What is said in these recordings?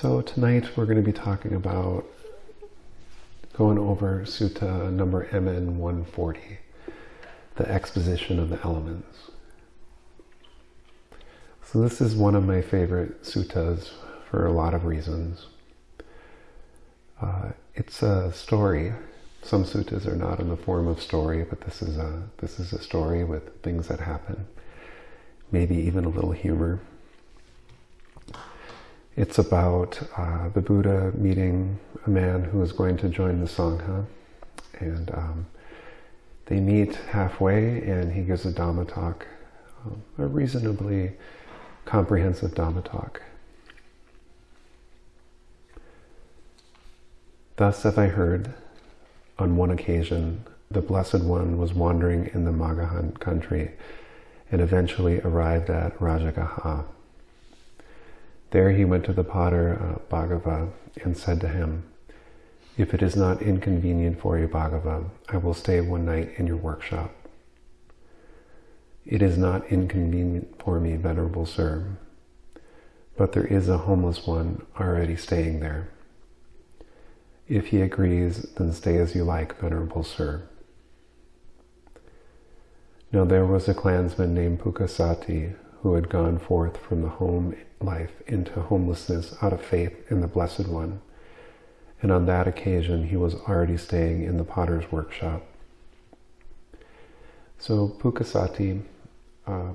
So tonight we're going to be talking about going over Sutta number MN 140, the exposition of the elements. So this is one of my favorite suttas for a lot of reasons. Uh, it's a story. Some suttas are not in the form of story, but this is a this is a story with things that happen, maybe even a little humor. It's about uh, the Buddha meeting a man who is going to join the Sangha, and um, they meet halfway, and he gives a Dhamma talk, um, a reasonably comprehensive Dhamma talk. Thus have I heard, on one occasion, the Blessed One was wandering in the Magaha country and eventually arrived at Rajagaha. There he went to the potter uh, Bhaggava and said to him, If it is not inconvenient for you, Bhaggava, I will stay one night in your workshop. It is not inconvenient for me, Venerable Sir, but there is a homeless one already staying there. If he agrees, then stay as you like, Venerable Sir. Now there was a clansman named Pukkusati who had gone forth from the home life into homelessness out of faith in the Blessed One, and on that occasion he was already staying in the potter's workshop. So Pukkusati uh,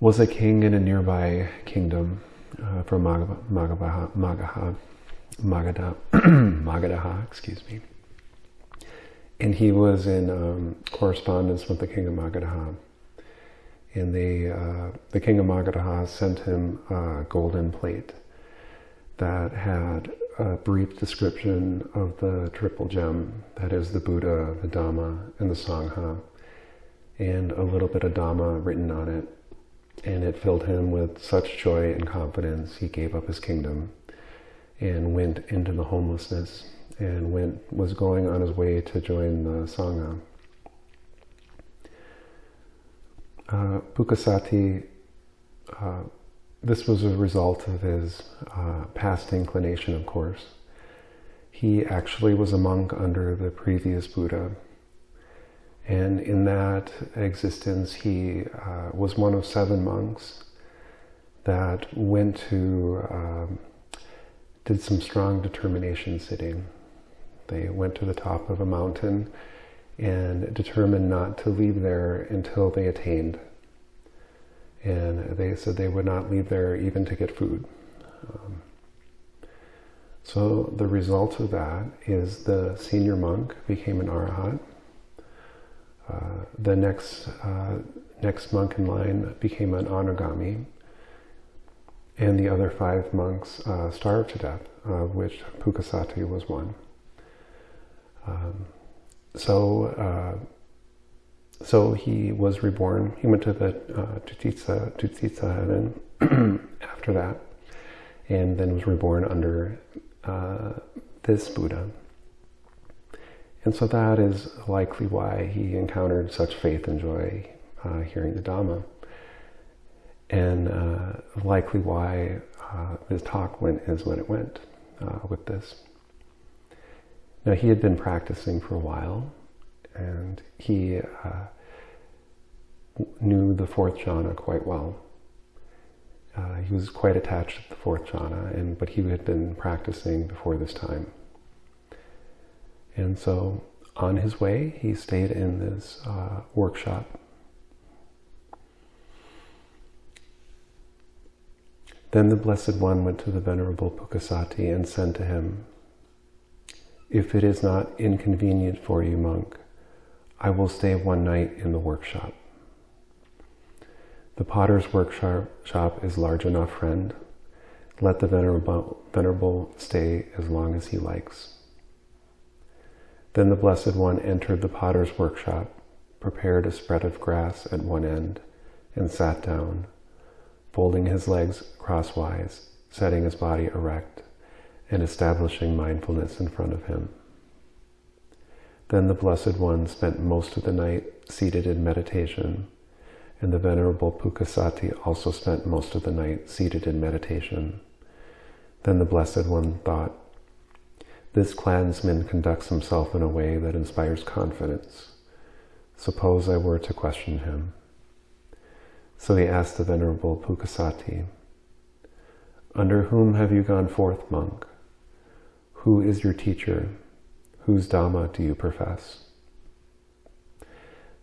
was a king in a nearby kingdom uh, from Magaha, Magaha, Magadha, Magadha, excuse me. And he was in um, correspondence with the king of Magadha. And they, uh, the king of Magadha sent him a golden plate that had a brief description of the triple gem, that is the Buddha, the Dhamma, and the Sangha, and a little bit of Dhamma written on it. And it filled him with such joy and confidence, he gave up his kingdom and went into the homelessness and went was going on his way to join the Sangha. Uh, uh, this was a result of his uh, past inclination, of course. He actually was a monk under the previous Buddha. And in that existence, he uh, was one of seven monks that went to um, did some strong determination sitting. They went to the top of a mountain and determined not to leave there until they attained. And they said they would not leave there even to get food. Um, so the result of that is the senior monk became an arahat. Uh, the next uh, next monk in line became an anagami, and the other five monks uh, starved to death, of which Pukkusati was one. Um, so, uh, so he was reborn. He went to the uh, Tusita heaven after that, and then was reborn under uh, this Buddha. And so that is likely why he encountered such faith and joy uh, hearing the Dhamma and uh, likely why uh, his talk went as when it went uh, with this. Now he had been practicing for a while, and he uh, knew the fourth jhana quite well. Uh, he was quite attached to the fourth jhana, and but he had been practicing before this time. And so on his way, he stayed in this uh, workshop Then the Blessed One went to the Venerable Pukkusati and said to him, If it is not inconvenient for you, monk, I will stay one night in the workshop. The potter's workshop is large enough, friend. Let the venerable, venerable stay as long as he likes. Then the Blessed One entered the potter's workshop, prepared a spread of grass at one end, and sat down folding his legs crosswise, setting his body erect, and establishing mindfulness in front of him. Then the Blessed One spent most of the night seated in meditation, and the Venerable Pukkusati also spent most of the night seated in meditation. Then the Blessed One thought, This clansman conducts himself in a way that inspires confidence. Suppose I were to question him. So he asked the Venerable Pukkusati, Under whom have you gone forth, monk? Who is your teacher? Whose Dhamma do you profess?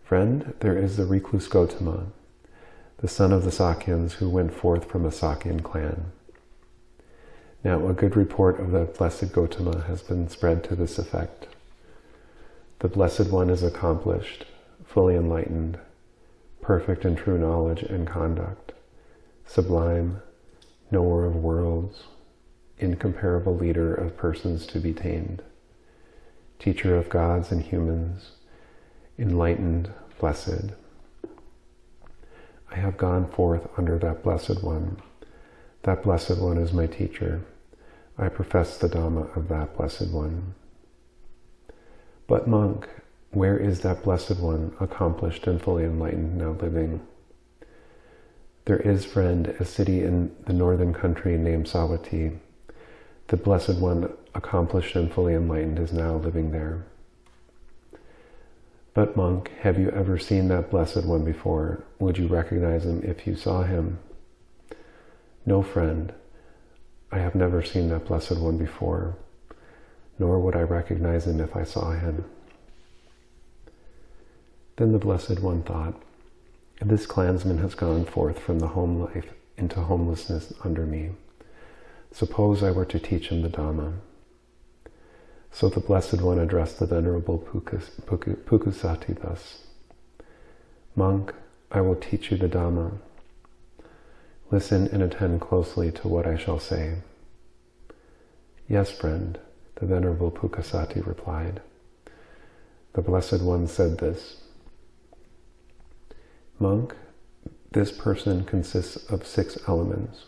Friend, there is the recluse Gotama, the son of the Sakyans who went forth from a Sakyan clan. Now, a good report of the Blessed Gotama has been spread to this effect. The Blessed One is accomplished, fully enlightened, perfect in true knowledge and conduct, sublime, knower of worlds, incomparable leader of persons to be tamed, teacher of gods and humans, enlightened, blessed. I have gone forth under that Blessed One. That Blessed One is my teacher. I profess the Dhamma of that Blessed One. But monk, where is that Blessed One, accomplished and fully enlightened, now living? There is, friend, a city in the northern country named Savatthi. The Blessed One, accomplished and fully enlightened, is now living there. But monk, have you ever seen that Blessed One before? Would you recognize him if you saw him? No, friend. I have never seen that Blessed One before, nor would I recognize him if I saw him. Then the Blessed One thought, This clansman has gone forth from the home life into homelessness under me. Suppose I were to teach him the Dhamma. So the Blessed One addressed the Venerable Pukus, Pukkusati thus, Monk, I will teach you the Dhamma. Listen and attend closely to what I shall say. Yes, friend, the Venerable Pukkusati replied. The Blessed One said this, Monk, this person consists of six elements,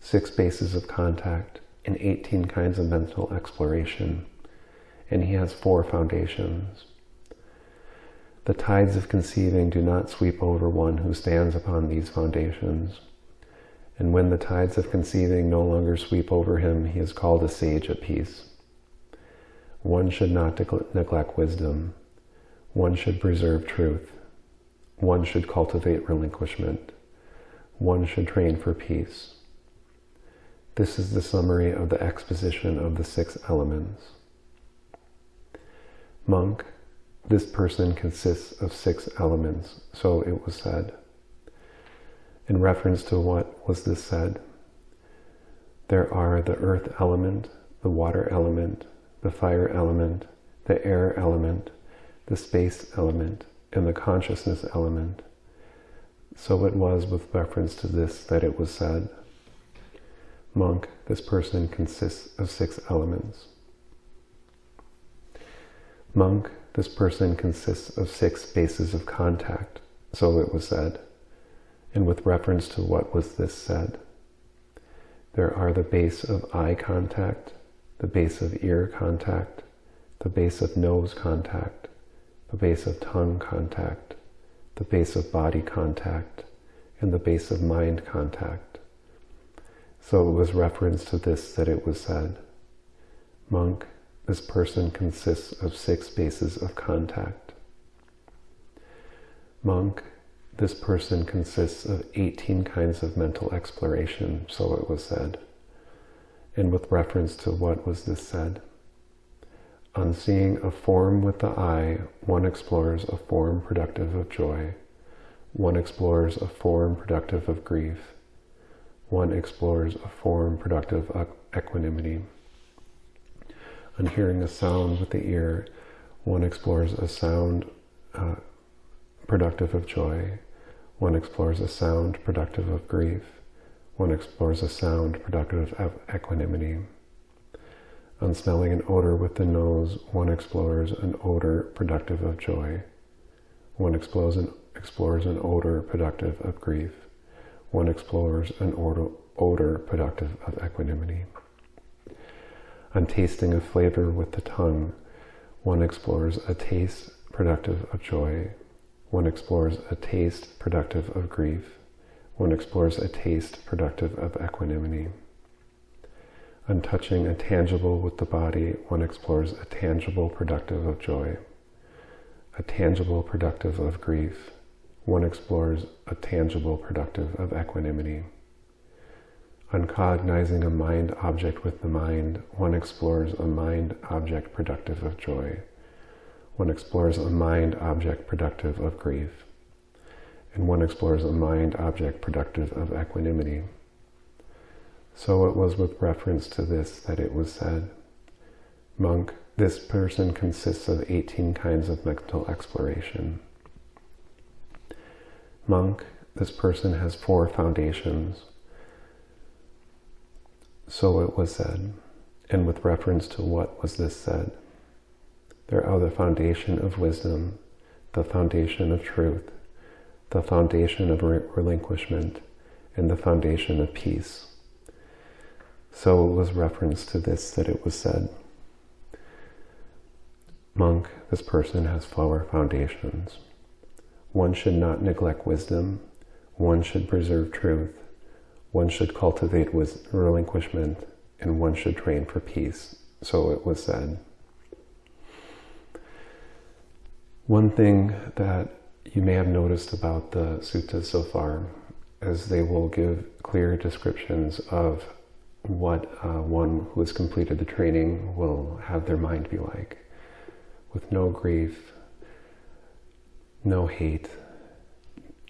six bases of contact, and 18 kinds of mental exploration, and he has four foundations. The tides of conceiving do not sweep over one who stands upon these foundations. And when the tides of conceiving no longer sweep over him, he is called a sage at peace. One should not neglect wisdom. One should preserve truth. One should cultivate relinquishment. One should train for peace. This is the summary of the exposition of the six elements. Monk, this person consists of six elements, so it was said. In reference to what was this said? There are the earth element, the water element, the fire element, the air element, the space element, and the consciousness element. So it was with reference to this that it was said, Monk, this person consists of six elements. Monk, this person consists of six bases of contact. So it was said. And with reference to what was this said? There are the base of eye contact, the base of ear contact, the base of nose contact, the base of tongue contact, the base of body contact, and the base of mind contact. So it was reference to this that it was said, Monk, this person consists of six bases of contact. Monk, this person consists of 18 kinds of mental exploration, so it was said. And with reference to what was this said? On seeing a form with the eye, one explores a form productive of joy. One explores a form productive of grief. One explores a form productive of equanimity. On hearing a sound with the ear, one explores a sound uh, productive of joy. One explores a sound productive of grief. One explores a sound productive of equanimity. On smelling an odor with the nose, one explores an odor productive of joy. One explores an, explores an odor productive of grief. One explores an odor, odor productive of equanimity. On tasting a flavor with the tongue, one explores a taste productive of joy. One explores a taste productive of grief. One explores a taste productive of equanimity Untouching a tangible with the body, one explores a tangible productive of joy, a tangible productive of grief. One explores a tangible productive of equanimity. On cognizing a mind object with the mind, one explores a mind object productive of joy. One explores a mind object productive of grief. And one explores a mind object productive of equanimity. So it was with reference to this that it was said, Monk, this person consists of 18 kinds of mental exploration. Monk, this person has four foundations. So it was said, and with reference to what was this said? There are the foundation of wisdom, the foundation of truth, the foundation of relinquishment, and the foundation of peace. So it was reference to this that it was said. Monk, this person has four foundations. One should not neglect wisdom. One should preserve truth. One should cultivate relinquishment. And one should train for peace. So it was said. One thing that you may have noticed about the suttas so far is they will give clear descriptions of what uh, one who has completed the training will have their mind be like, with no grief, no hate,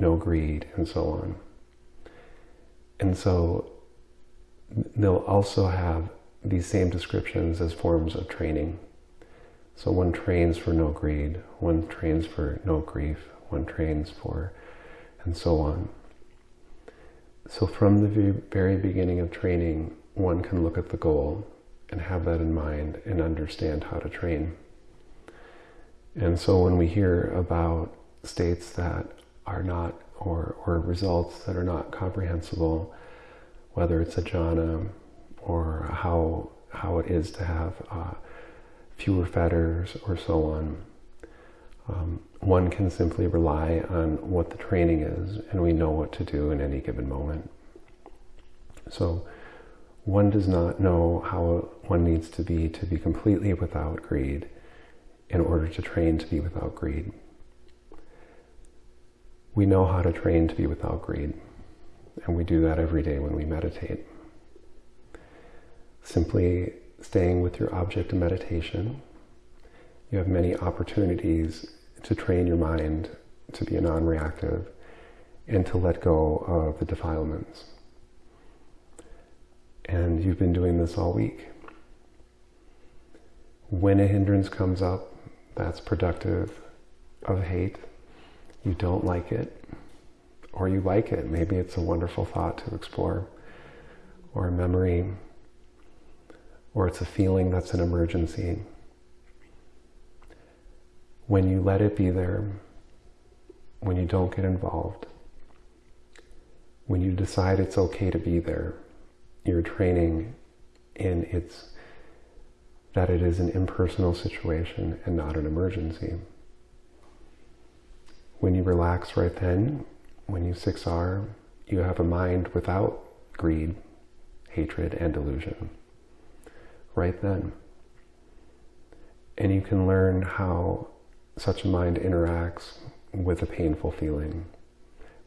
no greed, and so on. And so they'll also have these same descriptions as forms of training. So one trains for no greed, one trains for no grief, one trains for, and so on. So from the very beginning of training, one can look at the goal and have that in mind and understand how to train. And so when we hear about states that are not, or, or results that are not comprehensible, whether it's a jhana or how, how it is to have uh, fewer fetters or so on, um, one can simply rely on what the training is and we know what to do in any given moment. So one does not know how one needs to be to be completely without greed in order to train to be without greed. We know how to train to be without greed, and we do that every day when we meditate. Simply staying with your object of meditation, you have many opportunities to train your mind to be non-reactive and to let go of the defilements. And you've been doing this all week. When a hindrance comes up that's productive of hate, you don't like it, or you like it. Maybe it's a wonderful thought to explore, or a memory, or it's a feeling that's an emergency. When you let it be there, when you don't get involved, when you decide it's okay to be there, your training in its that it is an impersonal situation and not an emergency. When you relax right then, when you 6R, you have a mind without greed, hatred, and delusion. Right then. And you can learn how such a mind interacts with a painful feeling,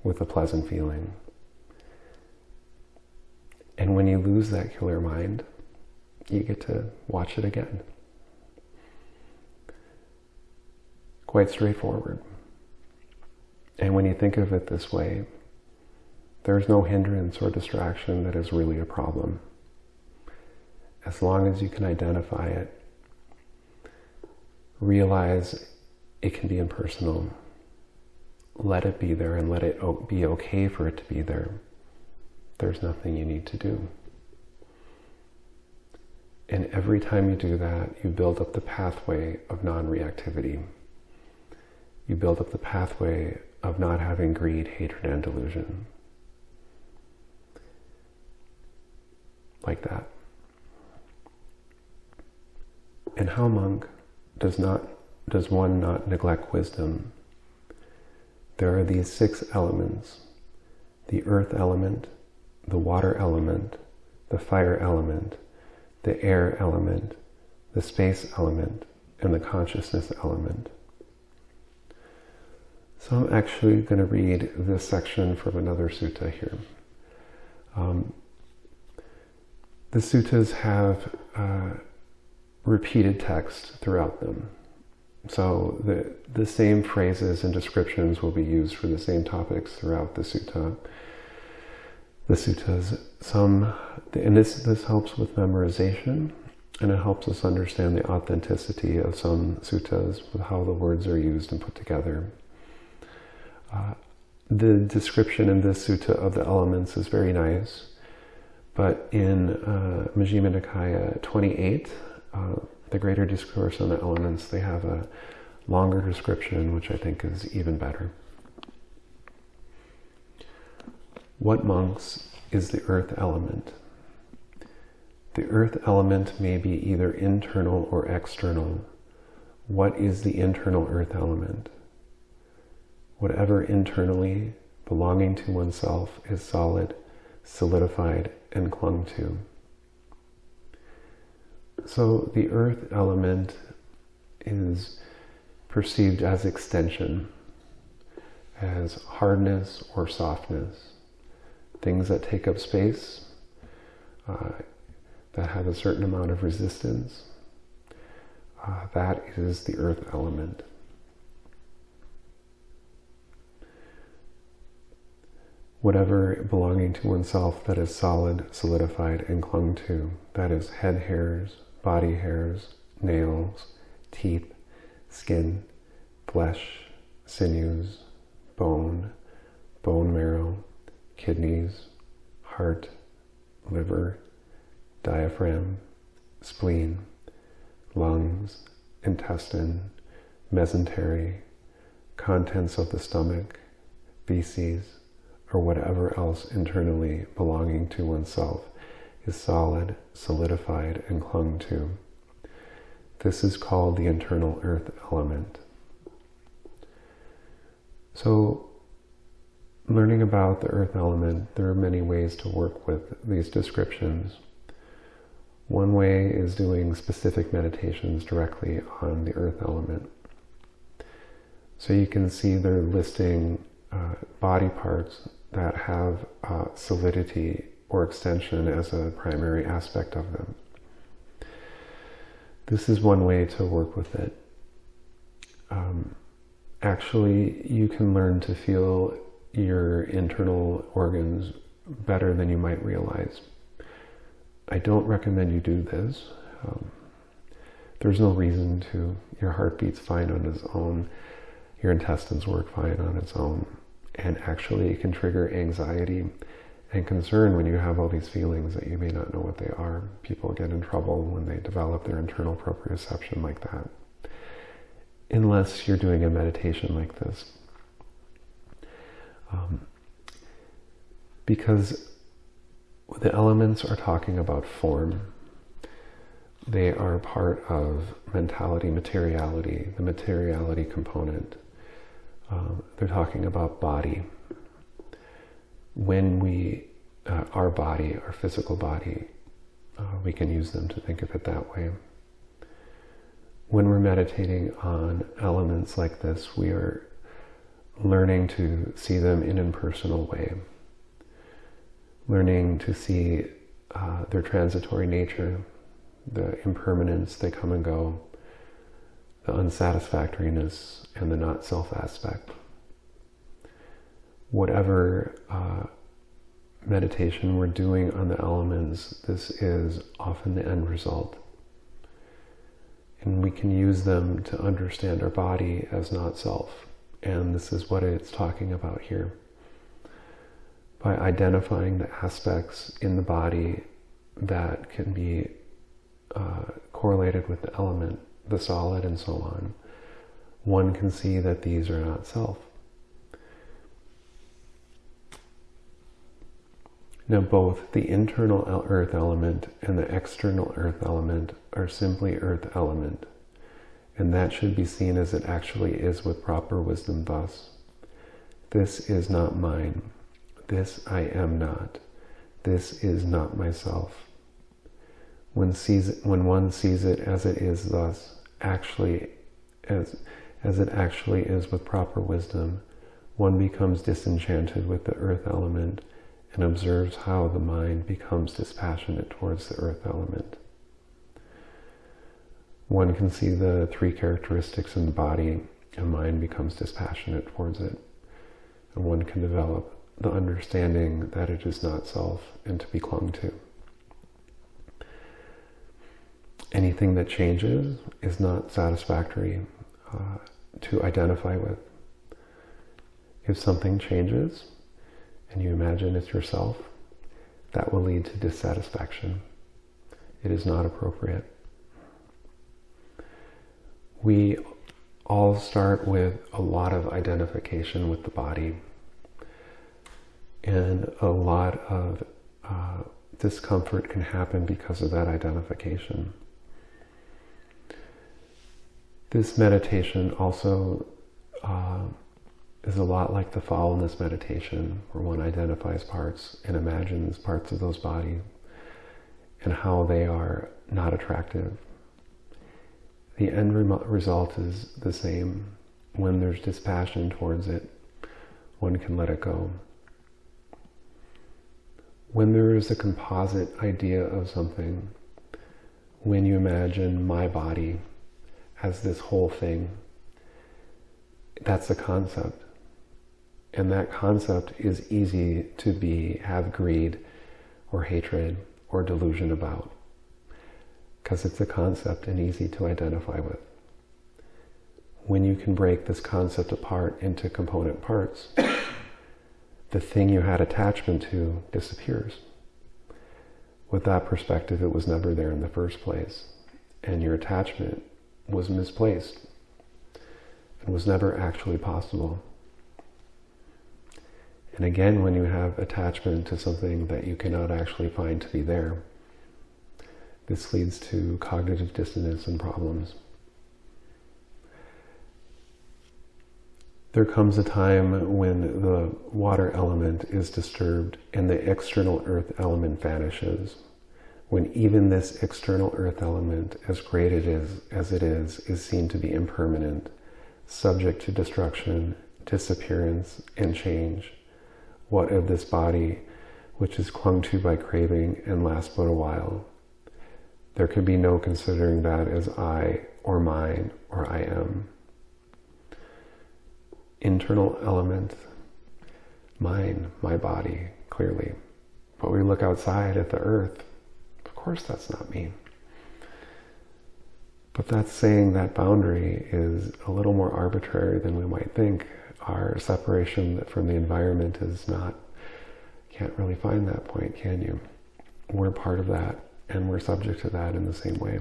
with a pleasant feeling, and when you lose that killer mind, you get to watch it again. Quite straightforward. And when you think of it this way, there's no hindrance or distraction that is really a problem. As long as you can identify it, realize it can be impersonal, let it be there and let it be okay for it to be there there's nothing you need to do. And every time you do that, you build up the pathway of non-reactivity. You build up the pathway of not having greed, hatred, and delusion. Like that. And how, monk, does not does one not neglect wisdom? There are these six elements. The earth element, the water element, the fire element, the air element, the space element, and the consciousness element. So I'm actually going to read this section from another sutta here. Um, the suttas have uh, repeated text throughout them. So the, the same phrases and descriptions will be used for the same topics throughout the sutta. The suttas, some, and this, this helps with memorization, and it helps us understand the authenticity of some suttas with how the words are used and put together. Uh, the description in this sutta of the elements is very nice, but in uh, Majjhima Nikaya 28, uh, the greater discourse on the elements, they have a longer description, which I think is even better. What monks is the earth element? The earth element may be either internal or external. What is the internal earth element? Whatever internally belonging to oneself is solid, solidified, and clung to. So the earth element is perceived as extension, as hardness or softness, things that take up space, uh, that have a certain amount of resistance. Uh, that is the earth element. Whatever belonging to oneself that is solid, solidified, and clung to, that is head hairs, body hairs, nails, teeth, skin, flesh, sinews, bone, bone marrow, kidneys, heart, liver, diaphragm, spleen, lungs, intestine, mesentery, contents of the stomach, feces, or whatever else internally belonging to oneself is solid, solidified, and clung to. This is called the internal earth element. So, learning about the earth element, there are many ways to work with these descriptions. One way is doing specific meditations directly on the earth element. So you can see they're listing uh, body parts that have uh, solidity or extension as a primary aspect of them. This is one way to work with it. Um, actually, you can learn to feel your internal organs better than you might realize. I don't recommend you do this. Um, there's no reason to. Your heart beats fine on its own. Your intestines work fine on its own. And actually, it can trigger anxiety and concern when you have all these feelings that you may not know what they are. People get in trouble when they develop their internal proprioception like that. Unless you're doing a meditation like this. Um, because the elements are talking about form. They are part of mentality, materiality, the materiality component. Um, they're talking about body. When we, uh, our body, our physical body, uh, we can use them to think of it that way. When we're meditating on elements like this, we are learning to see them in an impersonal way, learning to see uh, their transitory nature, the impermanence, they come and go, the unsatisfactoriness and the not self aspect. Whatever uh, meditation we're doing on the elements, this is often the end result. And we can use them to understand our body as not self. And this is what it's talking about here. By identifying the aspects in the body that can be uh, correlated with the element the solid, and so on, one can see that these are not self. Now, both the internal earth element and the external earth element are simply earth element, and that should be seen as it actually is with proper wisdom thus. This is not mine. This I am not. This is not myself. When, sees it, when one sees it as it is thus, actually as, as it actually is with proper wisdom, one becomes disenchanted with the earth element and observes how the mind becomes dispassionate towards the earth element. One can see the three characteristics in the body and mind becomes dispassionate towards it. And one can develop the understanding that it is not self and to be clung to. Anything that changes is not satisfactory uh, to identify with. If something changes and you imagine it's yourself, that will lead to dissatisfaction. It is not appropriate. We all start with a lot of identification with the body and a lot of uh, discomfort can happen because of that identification. This meditation also uh, is a lot like the foulness meditation, where one identifies parts and imagines parts of those bodies and how they are not attractive. The end re- result is the same. When there's dispassion towards it, one can let it go. When there is a composite idea of something, when you imagine my body as this whole thing, that's a concept. And that concept is easy to be, have greed or hatred or delusion about. Because it's a concept and easy to identify with. When you can break this concept apart into component parts, the thing you had attachment to disappears. With that perspective, it was never there in the first place. And your attachment was misplaced and was never actually possible. And again, when you have attachment to something that you cannot actually find to be there, this leads to cognitive dissonance and problems. There comes a time when the water element is disturbed and the external earth element vanishes. When even this external earth element, as great it is, as it is, is seen to be impermanent, subject to destruction, disappearance, and change what of this body which is clung to by craving and lasts but a while. There can be no considering that as I or mine or I am. Internal element, mine, my body, clearly. But we look outside at the earth. Course, that's not me. But that's saying that boundary is a little more arbitrary than we might think our separation from the environment is not, can't really find that point, can you? We're part of that and we're subject to that in the same way.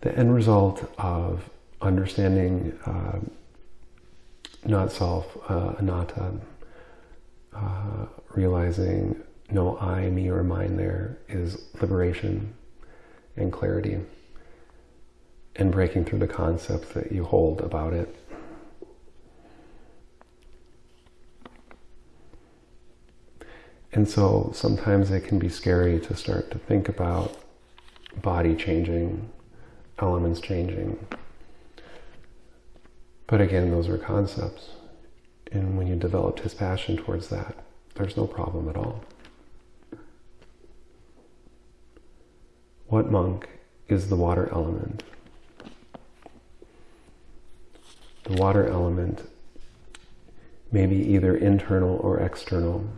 The end result of understanding uh, not self, uh, anatta, uh, realizing no I, me, or mine there is liberation and clarity and breaking through the concepts that you hold about it. And so sometimes it can be scary to start to think about body changing, elements changing. But again, those are concepts. And when you develop dispassion towards that, there's no problem at all. What monk is the water element? The water element may be either internal or external.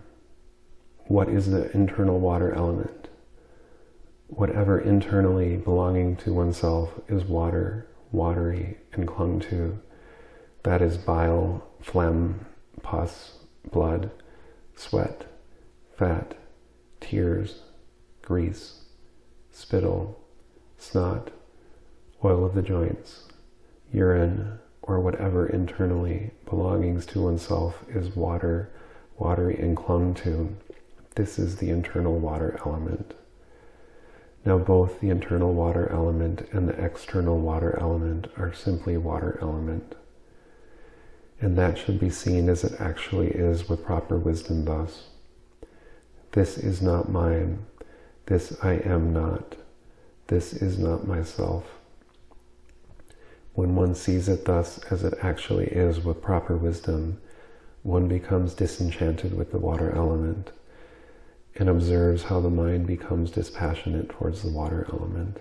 What is the internal water element? Whatever internally belonging to oneself is water, watery, and clung to. That is bile, phlegm, pus, blood, sweat, fat, tears, grease, spittle, snot, oil of the joints, urine, or whatever internally belongings to oneself is water, watery and clung to. This is the internal water element. Now both the internal water element and the external water element are simply water element. And that should be seen as it actually is with proper wisdom thus. This is not mine. This I am not. This is not myself. When one sees it thus as it actually is with proper wisdom, one becomes disenchanted with the water element and observes how the mind becomes dispassionate towards the water element.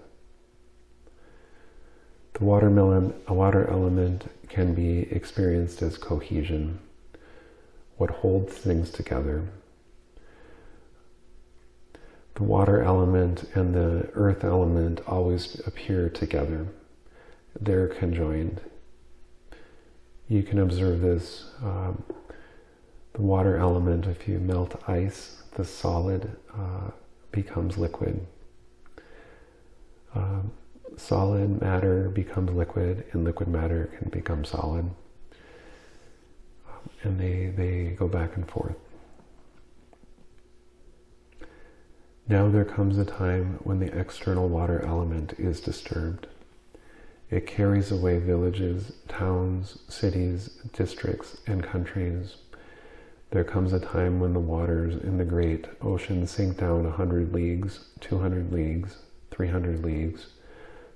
The watermelon, a water element can be experienced as cohesion, what holds things together. The water element and the earth element always appear together. They're conjoined. You can observe this. Um, the water element, if you melt ice, the solid uh, becomes liquid. Um, solid matter becomes liquid and liquid matter can become solid. Um, and they, they go back and forth. Now there comes a time when the external water element is disturbed. It carries away villages, towns, cities, districts, and countries. There comes a time when the waters in the great ocean sink down a hundred leagues, two hundred leagues, three hundred leagues,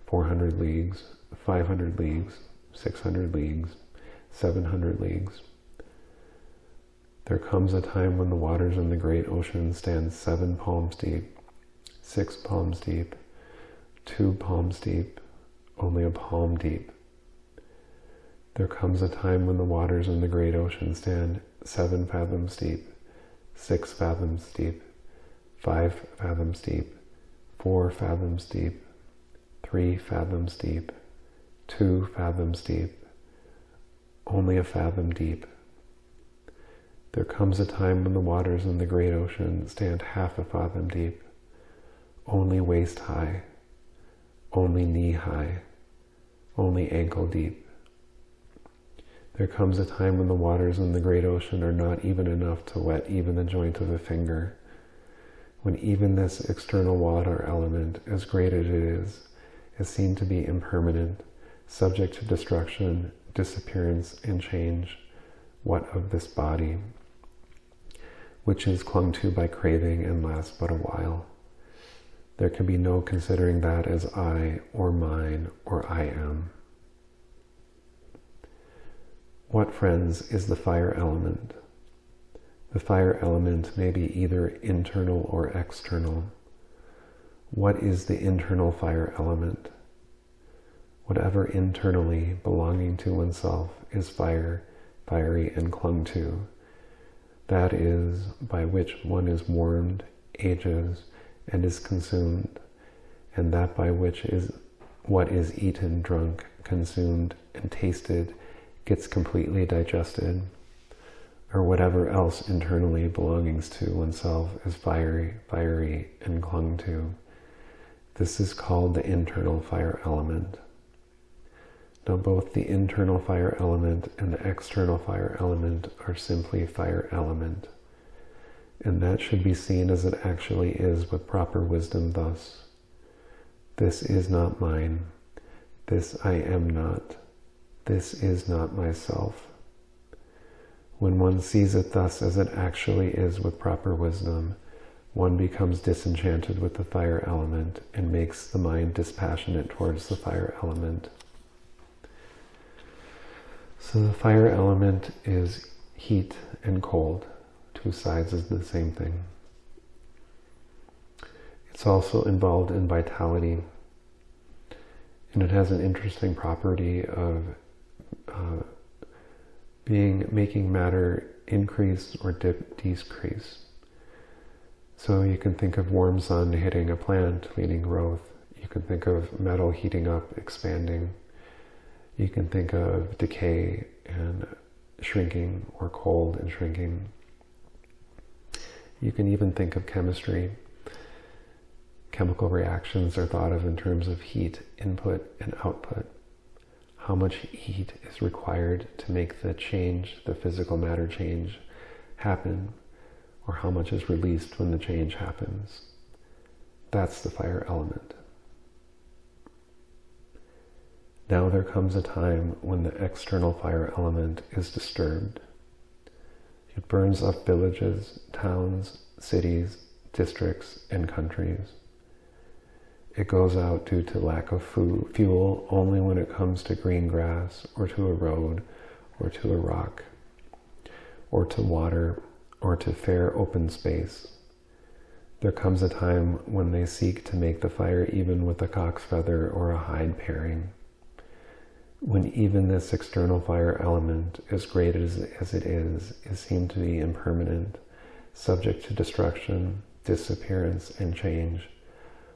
400 leagues, 500 leagues, 600 leagues, 700 leagues. There comes a time when the waters in the great ocean stand seven palms deep, six palms deep, two palms deep, only a palm deep. There comes a time when the waters in the great ocean stand seven fathoms deep, six fathoms deep, five fathoms deep, four fathoms deep, three fathoms deep, two fathoms deep, only a fathom deep. There comes a time when the waters in the great ocean stand half a fathom deep, only waist high, only knee high, only ankle deep. There comes a time when the waters in the great ocean are not even enough to wet even the joint of a finger, when even this external water element, as great as it is, is seen to be impermanent, subject to destruction, disappearance, and change, what of this body, which is clung to by craving and lasts but a while. There can be no considering that as I or mine or I am. What, friends, is the fire element? The fire element may be either internal or external. What is the internal fire element? Whatever internally belonging to oneself is fire, fiery and clung to. That is by which one is warmed, ages, and is consumed, and that by which is what is eaten, drunk, consumed, and tasted gets completely digested, or whatever else internally belongings to oneself is fiery, fiery, and clung to. This is called the internal fire element. Now both the internal fire element and the external fire element are simply fire element. And that should be seen as it actually is with proper wisdom thus. This is not mine. This I am not. This is not myself. When one sees it thus as it actually is with proper wisdom, one becomes disenchanted with the fire element and makes the mind dispassionate towards the fire element. So the fire element is heat and cold, two sides of the same thing. It's also involved in vitality, and it has an interesting property of uh, being making matter increase or dip, decrease. So you can think of warm sun hitting a plant, leading growth. You can think of metal heating up, expanding. You can think of decay and shrinking or cold and shrinking. You can even think of chemistry. Chemical reactions are thought of in terms of heat input and output. How much heat is required to make the change, the physical matter change, happen or how much is released when the change happens. That's the fire element. Now there comes a time when the external fire element is disturbed. It burns up villages, towns, cities, districts, and countries. It goes out due to lack of food, fuel only when it comes to green grass or to a road or to a rock or to water or to fair open space. There comes a time when they seek to make the fire even with a cock's feather or a hide paring. When even this external fire element, as great as, as it is, is seen to be impermanent, subject to destruction, disappearance, and change,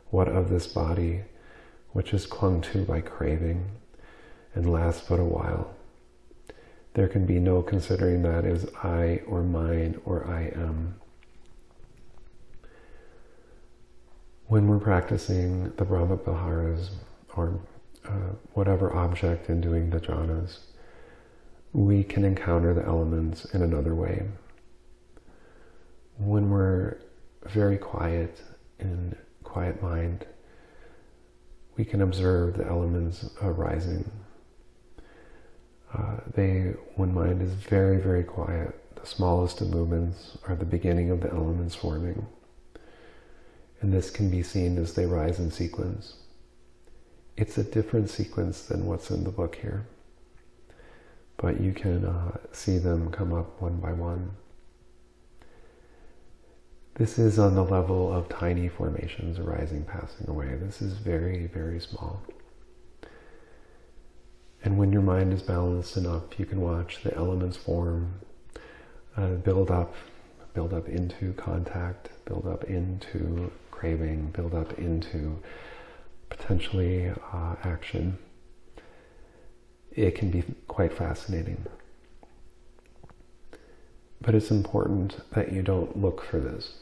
what of this body, which is clung to by craving, and lasts but a while? There can be no considering that as I or mine or I am. when we're practicing the Brahma Viharas or uh, whatever object in doing the jhanas, we can encounter the elements in another way. When we're very quiet in quiet mind, we can observe the elements arising. Uh, they, when mind is very, very quiet, the smallest of movements are the beginning of the elements forming and this can be seen as they rise in sequence. It's a different sequence than what's in the book here, but you can uh, see them come up one by one. This is on the level of tiny formations arising, passing away. This is very, very small. And when your mind is balanced enough, you can watch the elements form, uh, build up, build up into contact, build up into craving build up into potentially uh, action, it can be quite fascinating. But it's important that you don't look for this.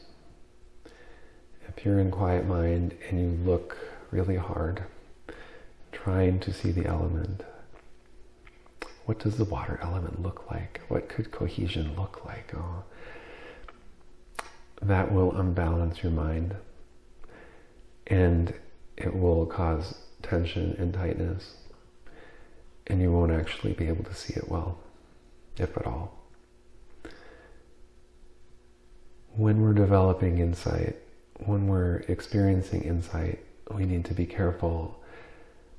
If you're in quiet mind and you look really hard, trying to see the element, what does the water element look like? What could cohesion look like? Oh, that will unbalance your mind and it will cause tension and tightness and you won't actually be able to see it well, if at all. When we're developing insight, when we're experiencing insight, we need to be careful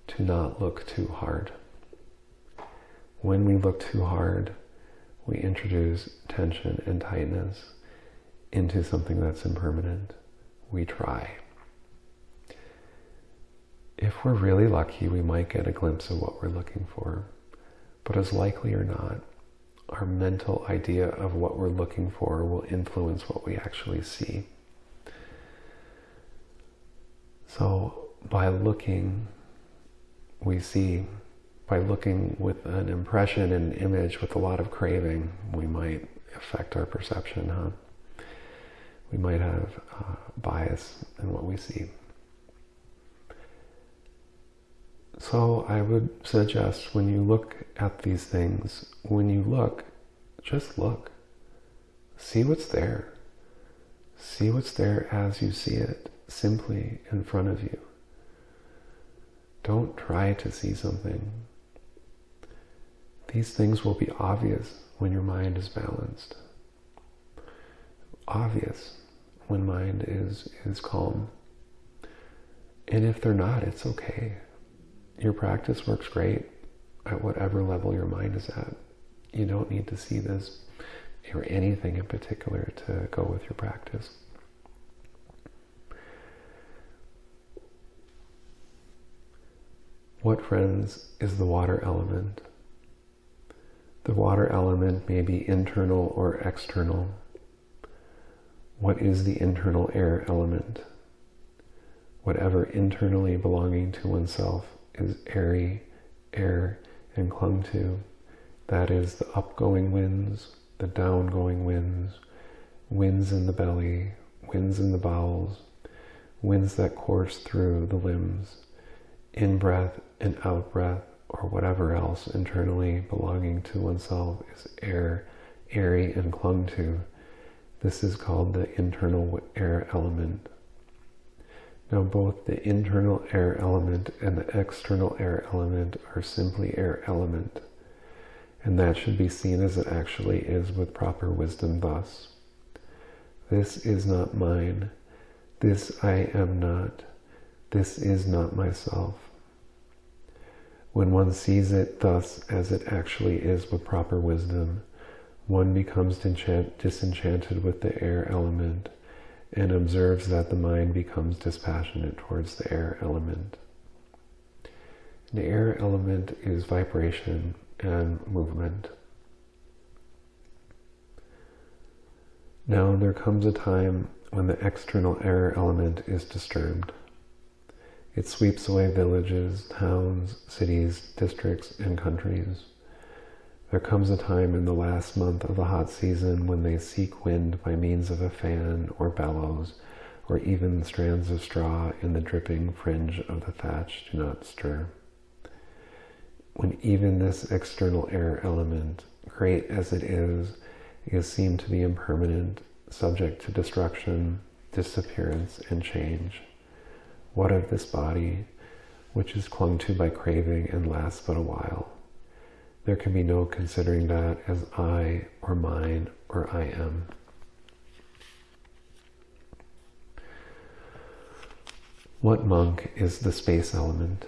to not look too hard. When we look too hard, we introduce tension and tightness into something that's impermanent. We try if we're really lucky, we might get a glimpse of what we're looking for. But as likely or not, our mental idea of what we're looking for will influence what we actually see. So by looking, we see. By looking with an impression and image with a lot of craving, we might affect our perception, huh? We might have uh, bias in what we see. So I would suggest when you look at these things, when you look, just look. See what's there. See what's there as you see it, simply in front of you. Don't try to see something. These things will be obvious when your mind is balanced. Obvious when mind is, is calm. And if they're not, it's okay your practice works great at whatever level your mind is at. You don't need to see this or anything in particular to go with your practice. What, friends, is the water element? The water element may be internal or external. What is the internal air element? Whatever internally belonging to oneself is airy, air, and clung to. That is the upgoing winds, the downgoing winds, winds in the belly, winds in the bowels, winds that course through the limbs, in breath and out breath, or whatever else internally belonging to oneself is air, airy, and clung to. This is called the internal air element. Now both the internal air element and the external air element are simply air element. And that should be seen as it actually is with proper wisdom thus. This is not mine. This I am not. This is not myself. When one sees it thus as it actually is with proper wisdom, one becomes disenchanted with the air element and observes that the mind becomes dispassionate towards the air element. The air element is vibration and movement. Now there comes a time when the external air element is disturbed. It sweeps away villages, towns, cities, districts, and countries. There comes a time in the last month of the hot season when they seek wind by means of a fan or bellows, or even strands of straw in the dripping fringe of the thatch do not stir. When even this external air element, great as it is, is seen to be impermanent, subject to destruction, disappearance, and change. What of this body, which is clung to by craving and lasts but a while? There can be no considering that as I or mine or I am. What monk is the space element?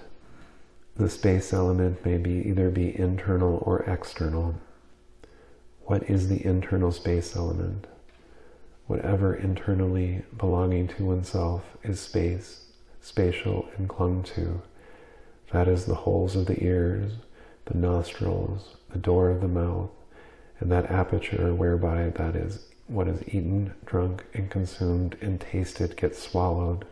The space element may be either be internal or external. What is the internal space element? Whatever internally belonging to oneself is space, spatial and clung to. That is the holes of the ears, the nostrils, the door of the mouth, and that aperture whereby that is what is eaten, drunk, and consumed and tasted gets swallowed,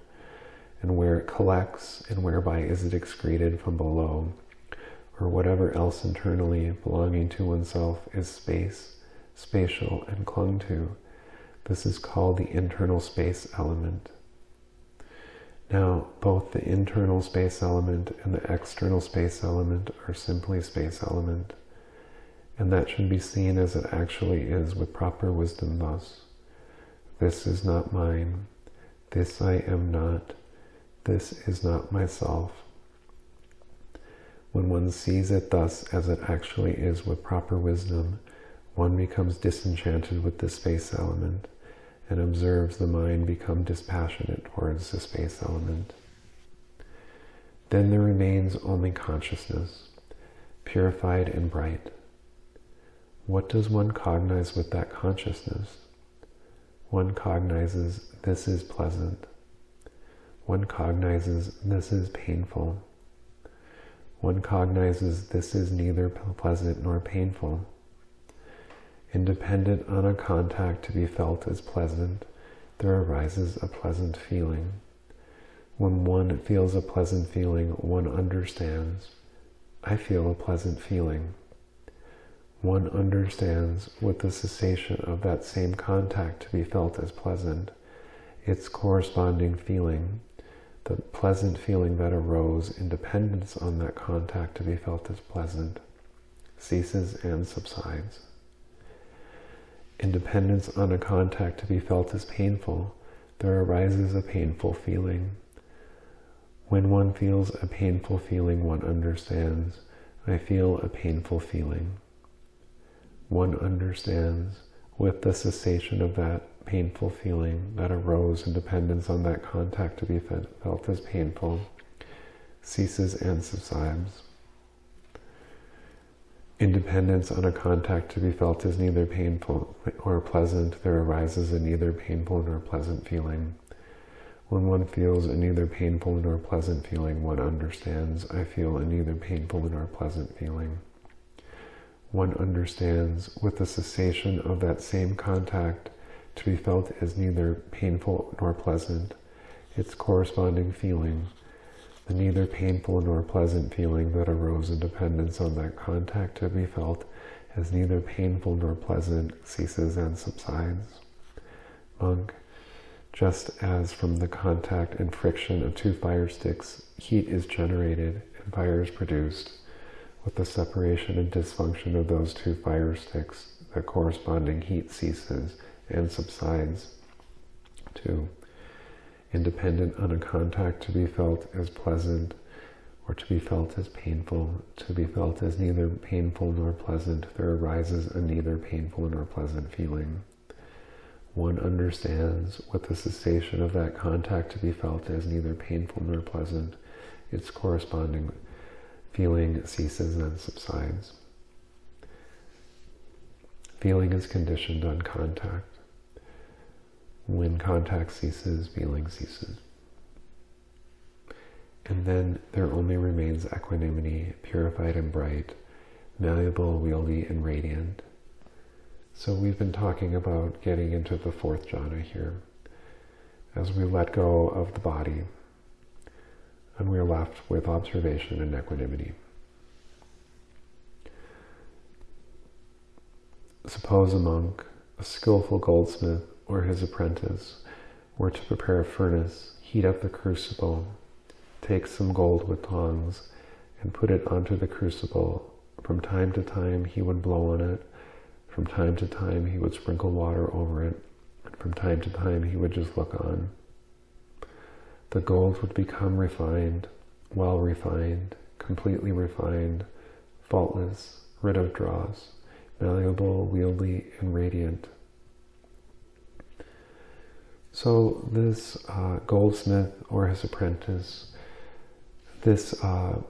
and where it collects, and whereby is it excreted from below, or whatever else internally belonging to oneself is space, spatial, and clung to. This is called the internal space element. Now, both the internal space element and the external space element are simply space element, and that should be seen as it actually is with proper wisdom thus. This is not mine. This I am not. This is not myself. When one sees it thus as it actually is with proper wisdom, one becomes disenchanted with the space element and observes the mind become dispassionate towards the space element. Then there remains only consciousness, purified and bright. What does one cognize with that consciousness? One cognizes this is pleasant. One cognizes this is painful. One cognizes this is neither pleasant nor painful independent on a contact to be felt as pleasant, there arises a pleasant feeling. When one feels a pleasant feeling, one understands, I feel a pleasant feeling. One understands with the cessation of that same contact to be felt as pleasant, its corresponding feeling, the pleasant feeling that arose in dependence on that contact to be felt as pleasant, ceases and subsides. Independence on a contact to be felt as painful, there arises a painful feeling. When one feels a painful feeling, one understands, I feel a painful feeling. One understands, with the cessation of that painful feeling that arose in dependence on that contact to be felt as painful, ceases and subsides. Independence on a contact to be felt is neither painful or pleasant. There arises a neither painful nor pleasant feeling. When one feels a neither painful nor pleasant feeling, one understands, I feel a neither painful nor pleasant feeling. One understands, with the cessation of that same contact, to be felt as neither painful nor pleasant, its corresponding feeling, the neither painful nor pleasant feeling that arose in dependence on that contact to be felt as neither painful nor pleasant ceases and subsides. Monk, just as from the contact and friction of two fire sticks, heat is generated and fire is produced, with the separation and dysfunction of those two fire sticks, the corresponding heat ceases and subsides. Independent on a contact to be felt as pleasant or to be felt as painful, to be felt as neither painful nor pleasant, there arises a neither painful nor pleasant feeling. one understands what the cessation of that contact to be felt as neither painful nor pleasant. Its corresponding feeling ceases and subsides. Feeling is conditioned on contact. When contact ceases, feeling ceases. And then there only remains equanimity, purified and bright, malleable, wieldy, and radiant. So we've been talking about getting into the fourth jhana here. As we let go of the body, and we're left with observation and equanimity. Suppose a monk, a skillful goldsmith, or his apprentice were to prepare a furnace, heat up the crucible, take some gold with tongs, and put it onto the crucible. From time to time he would blow on it. From time to time he would sprinkle water over it. And from time to time he would just look on. The gold would become refined, well refined, completely refined, faultless, rid of dross, malleable, wieldy, and radiant. So this uh, goldsmith or his apprentice, this uh,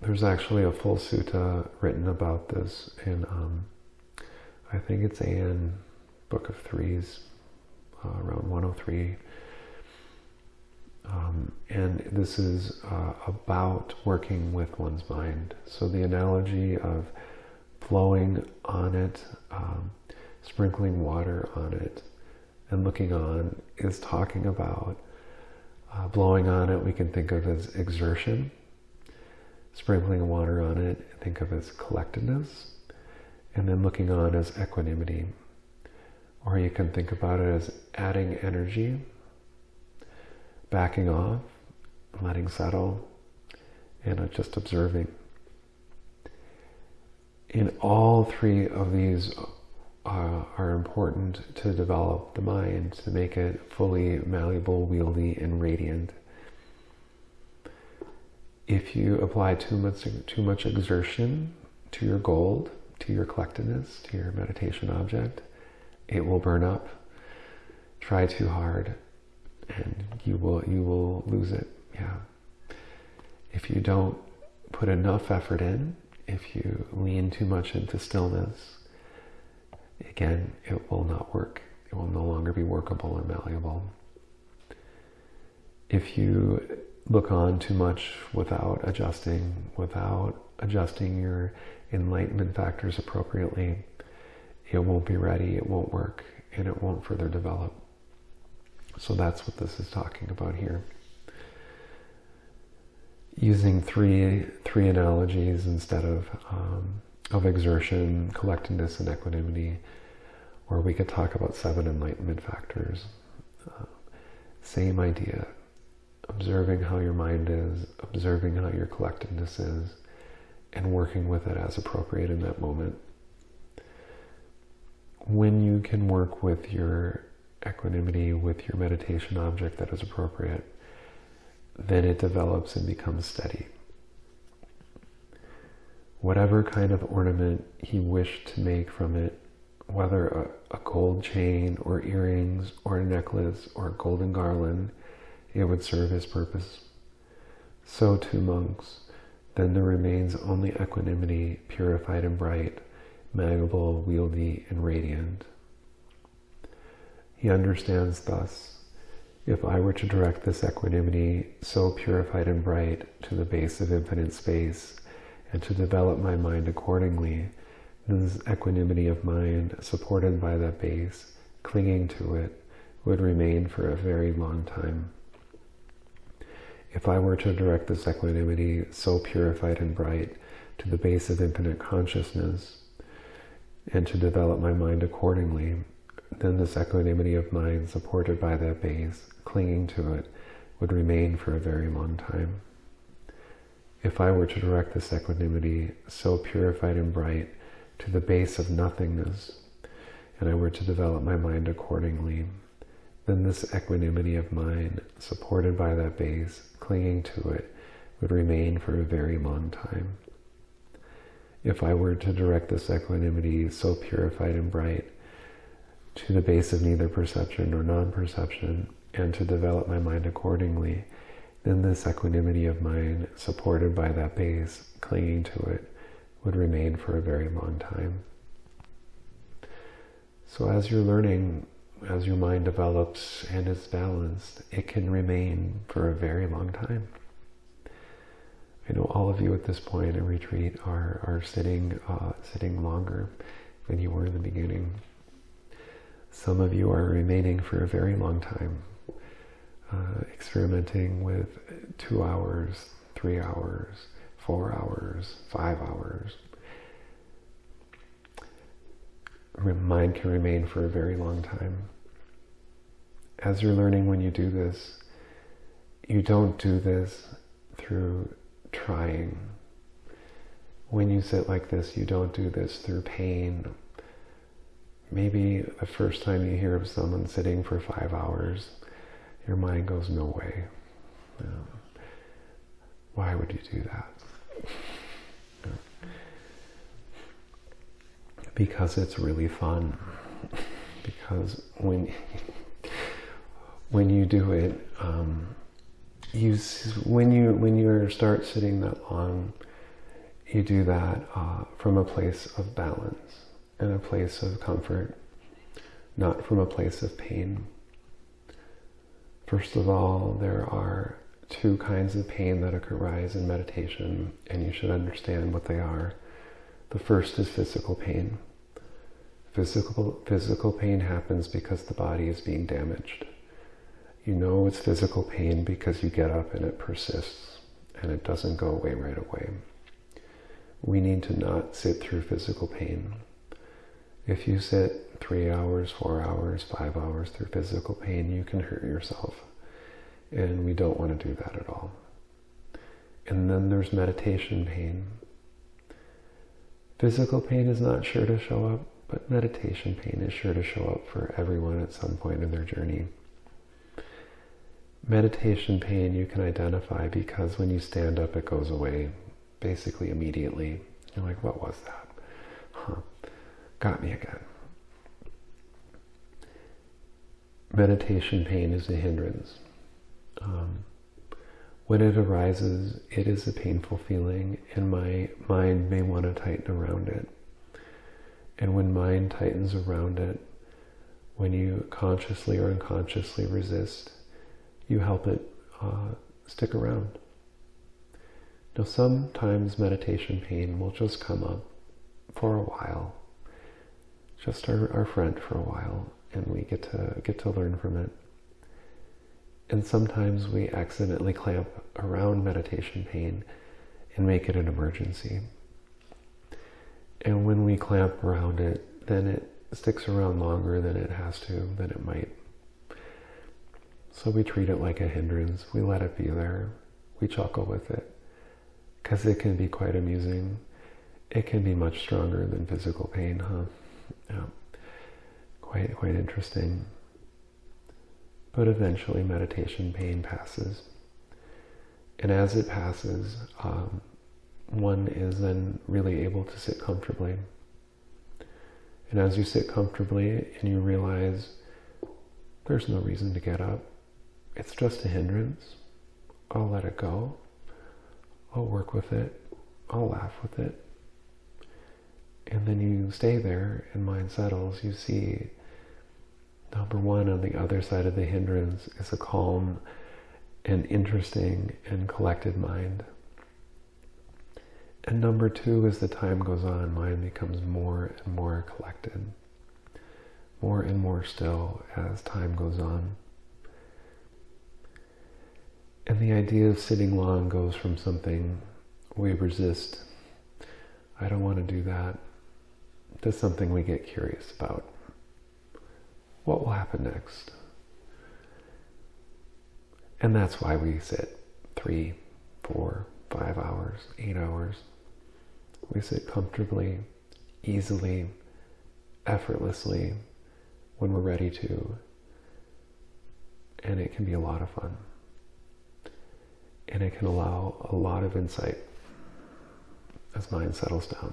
there's actually a full sutta written about this in um, I think it's in Book of Threes, uh, around 103. Um, and this is uh, about working with one's mind. So the analogy of flowing on it, um, sprinkling water on it, and looking on is talking about uh, blowing on it, we can think of as exertion. Sprinkling water on it, think of as collectedness. And then looking on as equanimity. Or you can think about it as adding energy, backing off, letting settle, and just observing. In all three of these uh, are important to develop the mind, to make it fully malleable, wieldy, and radiant. If you apply too much, too much exertion to your gold, to your collectiveness, to your meditation object, it will burn up. Try too hard, and you will you will lose it. Yeah. If you don't put enough effort in, if you lean too much into stillness, again, it will not work. It will no longer be workable or malleable. If you look on too much without adjusting, without adjusting your enlightenment factors appropriately, it won't be ready, it won't work, and it won't further develop. So that's what this is talking about here. Using three three analogies instead of um, of exertion, collectedness, and equanimity, or we could talk about seven enlightenment factors. Uh, same idea. Observing how your mind is, observing how your collectedness is, and working with it as appropriate in that moment. When you can work with your equanimity, with your meditation object that is appropriate, then it develops and becomes steady whatever kind of ornament he wished to make from it, whether a, a, gold chain or earrings or a necklace or a golden garland, it would serve his purpose. So too monks, then there remains only equanimity, purified and bright, malleable, wieldy, and radiant. He understands thus, if I were to direct this equanimity, so purified and bright, to the base of infinite space, and to develop my mind accordingly. This equanimity of mind, supported by that base, clinging to it, would remain for a very long time. If I were to direct this equanimity, so purified and bright, to the base of infinite consciousness, and to develop my mind accordingly, then this equanimity of mind, supported by that base, clinging to it, would remain for a very long time. If I were to direct this equanimity, so purified and bright, to the base of nothingness, and I were to develop my mind accordingly, then this equanimity of mine, supported by that base, clinging to it, would remain for a very long time. If I were to direct this equanimity, so purified and bright, to the base of neither perception nor non-perception and to develop my mind accordingly, then this equanimity of mind, supported by that base, clinging to it, would remain for a very long time. So as you're learning, as your mind develops and is balanced, it can remain for a very long time. I know all of you at this point in retreat are, are sitting, uh, sitting longer than you were in the beginning. Some of you are remaining for a very long time, uh, experimenting with two hours, three hours, four hours, five hours. Mind can remain for a very long time. As you're learning when you do this, you don't do this through trying. When you sit like this, you don't do this through pain. Maybe the first time you hear of someone sitting for five hours, your mind goes, no way. why would you do that? Because it's really fun. because when when you do it, um, you when you when you start sitting that long, you do that uh, from a place of balance and a place of comfort, not from a place of pain. First of all, there are two kinds of pain that arise in meditation, and you should understand what they are. The first is physical pain. Physical, physical pain happens because the body is being damaged. You know it's physical pain because you get up and it persists and it doesn't go away right away. We need to not sit through physical pain. If you sit three hours, four hours, five hours through physical pain, you can hurt yourself. And we don't want to do that at all. And then there's meditation pain. Physical pain is not sure to show up, but meditation pain is sure to show up for everyone at some point in their journey. Meditation pain you can identify because when you stand up, it goes away basically immediately. You're like, what was that? Got me again. Meditation pain is a hindrance. Um, when it arises, it is a painful feeling, and my mind may want to tighten around it. And when mind tightens around it, when you consciously or unconsciously resist, you help it uh, stick around. Now, sometimes meditation pain will just come up for a while, just our, our friend for a while, and we get to get to learn from it. And sometimes we accidentally clamp around meditation pain and make it an emergency. And when we clamp around it, then it sticks around longer than it has to, than it might. So we treat it like a hindrance. We let it be there. We chuckle with it. Because it can be quite amusing. It can be much stronger than physical pain, huh? Yeah. Quite, quite interesting. But eventually meditation pain passes. And as it passes, um, one is then really able to sit comfortably. And as you sit comfortably and you realize there's no reason to get up, it's just a hindrance. I'll let it go. I'll work with it. I'll laugh with it. And then you stay there and mind settles. You see, number one, on the other side of the hindrance is a calm and interesting and collected mind. And number two, as the time goes on, mind becomes more and more collected, more and more still as time goes on. And the idea of sitting long goes from something we resist, I don't want to do that, to something we get curious about. What will happen next? And that's why we sit three, four, five hours, eight hours. We sit comfortably, easily, effortlessly when we're ready to. And it can be a lot of fun and it can allow a lot of insight as mind settles down.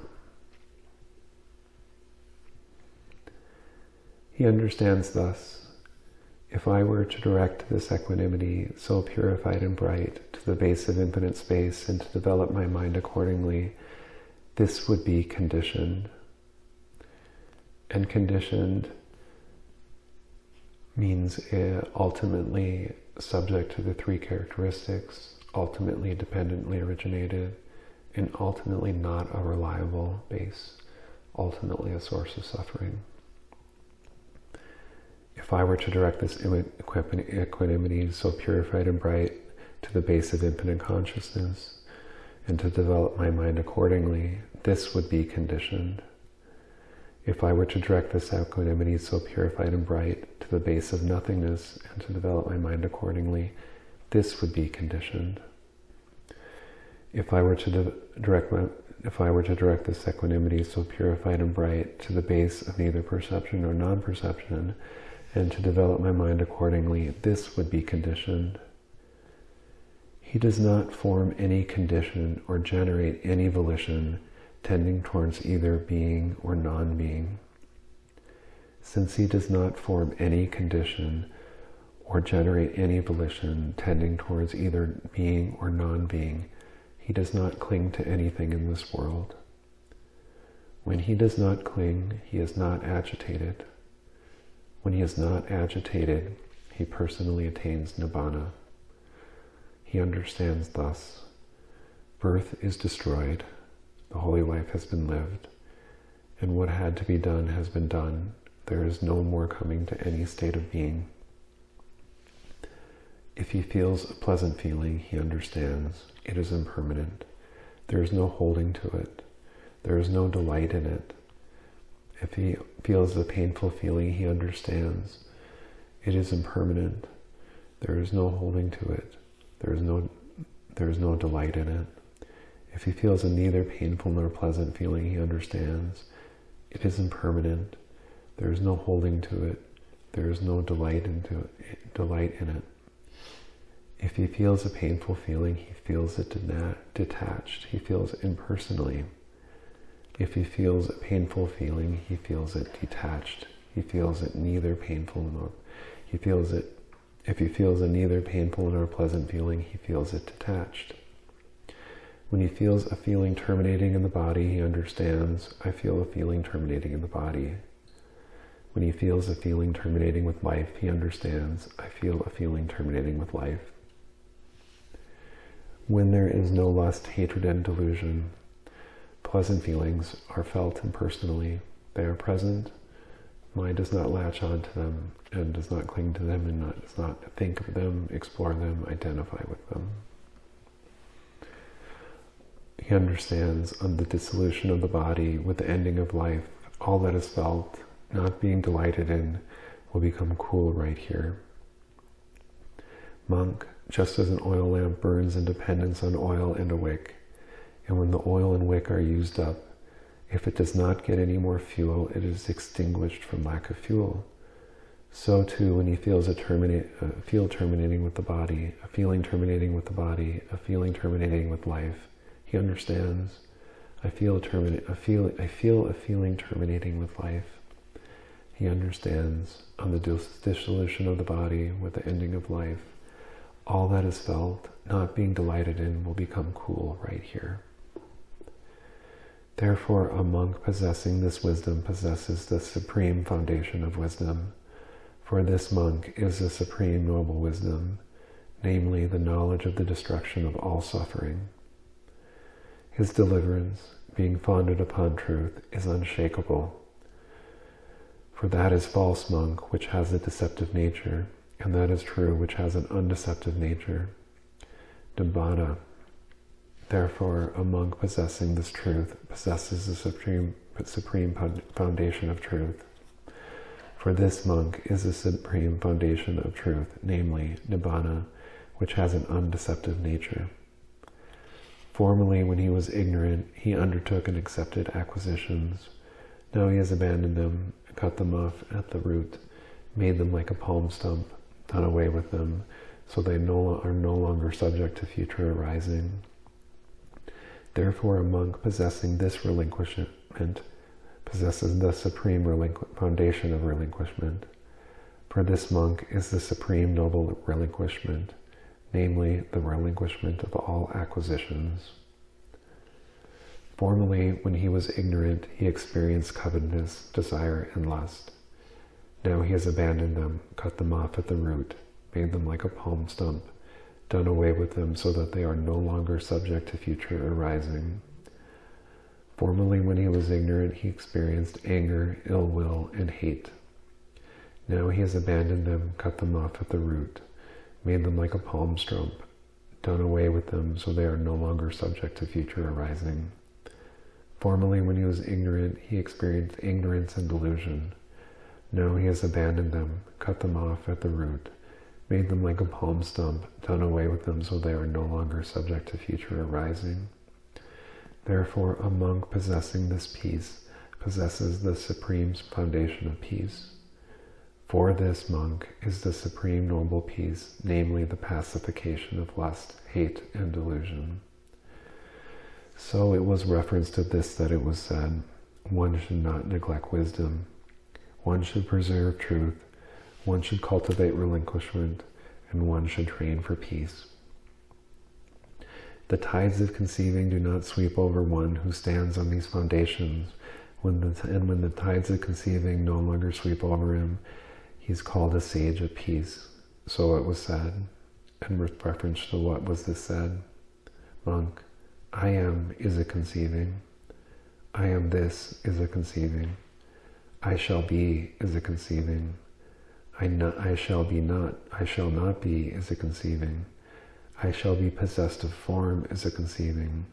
He understands thus, if I were to direct this equanimity so purified and bright to the base of infinite space and to develop my mind accordingly, this would be conditioned. And conditioned means uh, ultimately subject to the three characteristics, ultimately dependently originated, and ultimately not a reliable base, ultimately a source of suffering. If I were to direct this equanimity so purified and bright to the base of infinite consciousness and to develop my mind accordingly, this would be conditioned. If I were to direct this equanimity so purified and bright to the base of nothingness and to develop my mind accordingly, this would be conditioned. If I were to direct my, if I were to direct this equanimity so purified and bright to the base of neither perception nor non-perception, and to develop my mind accordingly, this would be conditioned. He does not form any condition or generate any volition tending towards either being or non-being. Since he does not form any condition or generate any volition tending towards either being or non-being, he does not cling to anything in this world. When he does not cling, he is not agitated. When he is not agitated, he personally attains nibbana. He understands thus, birth is destroyed, the holy life has been lived, and what had to be done has been done. There is no more coming to any state of being. If he feels a pleasant feeling, he understands it is impermanent. There is no holding to it. There is no delight in it. If he feels a painful feeling, he understands it is impermanent. There is no holding to it. There is no, there is no delight in it. If he feels a neither painful nor pleasant feeling, he understands it is impermanent. There is no holding to it. There is no delight into it, delight in it. If he feels a painful feeling, he feels it detached. He feels impersonally. If he feels a painful feeling, he feels it detached. He feels it neither painful nor he feels it. If he feels a neither painful nor pleasant feeling, he feels it detached. When he feels a feeling terminating in the body, he understands, I feel a feeling terminating in the body. When he feels a feeling terminating with life, he understands, I feel a feeling terminating with life. When there is no lust, hatred, and delusion, pleasant feelings are felt impersonally. They are present. Mind does not latch on to them and does not cling to them and not, does not think of them, explore them, identify with them. He understands on the dissolution of the body with the ending of life, all that is felt, not being delighted in, will become cool right here. Monk, just as an oil lamp burns in dependence on oil and a wick, and when the oil and wick are used up, if it does not get any more fuel, it is extinguished from lack of fuel. So too, when he feels a, terminate, a feel terminating with the body, a feeling terminating with the body, a feeling terminating with life, he understands. I feel a feel. I feel a feeling terminating with life. He understands on the dissolution of the body with the ending of life. All that is felt, not being delighted in, will become cool right here. Therefore, a monk possessing this wisdom possesses the supreme foundation of wisdom. For this monk is the supreme noble wisdom, namely the knowledge of the destruction of all suffering. His deliverance, being founded upon truth, is unshakable. For that is false monk, which has a deceptive nature, and that is true, which has an undeceptive nature. Nibbana. Therefore, a monk possessing this truth possesses the supreme, supreme foundation of truth. For this monk is the supreme foundation of truth, namely Nibbana, which has an undeceptive nature. Formerly, when he was ignorant, he undertook and accepted acquisitions. Now he has abandoned them, cut them off at the root, made them like a palm stump, done away with them, so they no, are no longer subject to future arising. Therefore, a monk possessing this relinquishment possesses the supreme foundation of relinquishment. For this monk is the supreme noble relinquishment, namely the relinquishment of all acquisitions. Formerly, when he was ignorant, he experienced covetousness, desire, and lust. Now he has abandoned them, cut them off at the root, made them like a palm stump, done away with them so that they are no longer subject to future arising. Formerly, when he was ignorant, he experienced anger, ill will, and hate. Now he has abandoned them, cut them off at the root, made them like a palm stump, done away with them so they are no longer subject to future arising. Formerly, when he was ignorant, he experienced ignorance and delusion. Now he has abandoned them, cut them off at the root, made them like a palm stump, done away with them so they are no longer subject to future arising. Therefore, a monk possessing this peace possesses the supreme foundation of peace. For this monk is the supreme noble peace, namely the pacification of lust, hate, and delusion. So it was reference to this that it was said, one should not neglect wisdom, one should preserve truth, one should cultivate relinquishment, and one should train for peace. The tides of conceiving do not sweep over one who stands on these foundations. When the, and when the tides of conceiving no longer sweep over him, he's called a sage of peace. So it was said, and with reference to what was this said? Monk, I am is a conceiving. I am this is a conceiving. I shall be is a conceiving. I, I shall be not, I shall not be is a conceiving. I shall be possessed of form is a conceiving.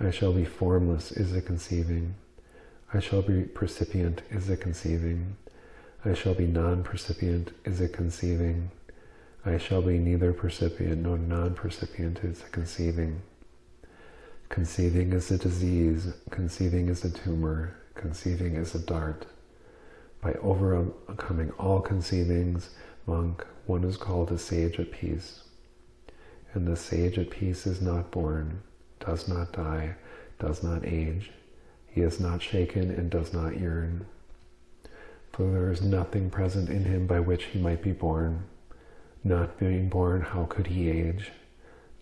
I shall be formless is a conceiving. I shall be percipient is a conceiving. I shall be non-percipient is a conceiving. I shall be neither percipient nor non-percipient is a conceiving. Conceiving is a disease, conceiving is a tumor, conceiving is a dart. By overcoming all conceivings, monk, one is called a sage at peace and the sage at peace is not born, does not die, does not age. He is not shaken and does not yearn. For there is nothing present in him by which he might be born. Not being born, how could he age?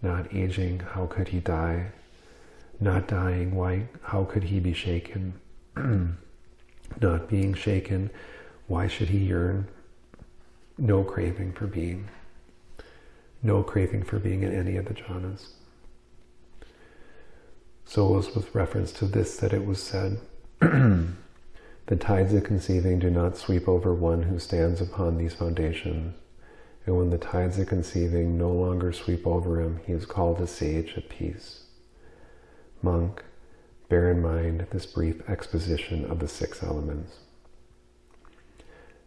Not aging, how could he die? Not dying, why, how could he be shaken? not being shaken, why should he yearn? No craving for being no craving for being in any of the jhanas. So it was with reference to this that it was said, The tides of conceiving do not sweep over one who stands upon these foundations. And when the tides of conceiving no longer sweep over him, he is called a sage at peace. Monk, bear in mind this brief exposition of the six elements.